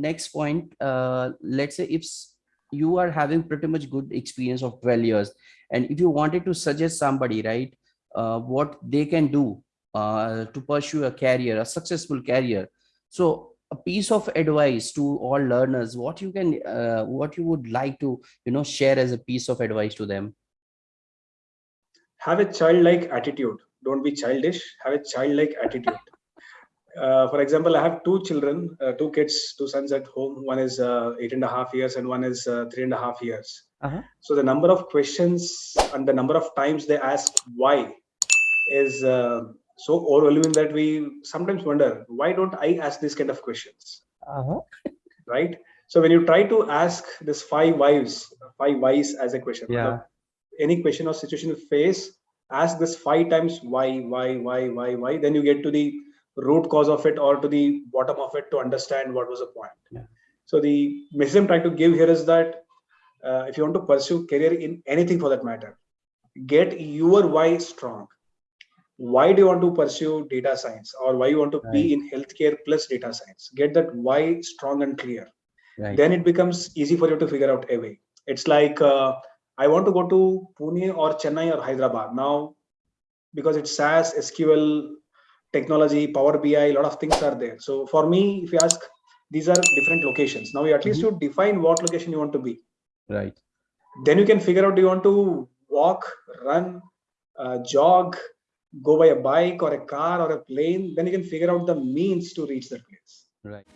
next point uh, let's say if you are having pretty much good experience of 12 years and if you wanted to suggest somebody right uh, what they can do uh, to pursue a career a successful career so a piece of advice to all learners what you can uh, what you would like to you know share as a piece of advice to them? Have a childlike attitude. Don't be childish. Have a childlike attitude uh, for example i have two children uh, two kids two sons at home one is uh, eight and a half years and one is uh, three and a half years Uh-huh. so the number of questions and the number of times they ask why is uh, so overwhelming that we sometimes wonder why don't i ask this kind of questions Uh-huh. right so when you try to ask this five whys five whys as a question Yeah. any question or situation you face ask this five times why why why why why then you get to the root cause of it or to the bottom of it to understand what was the point. Yeah. so the message i'm trying to give here is that uh, if you want to pursue career in anything for that matter get your why strong. Why do you want to pursue data science or why you want to be Right. in healthcare plus data science? Get that why strong and clear. Right. Then it becomes easy for you to figure out a way. It's like uh, i want to go to pune or chennai or hyderabad. Now because it's SAS sql technology power bi a lot of things are there. So for me if you ask these are different locations. Now you at least you define what location you want to be. Right. Then you can figure out do you want to walk run uh, jog go by a bike or a car or a plane. Then you can figure out the means to reach that place. Right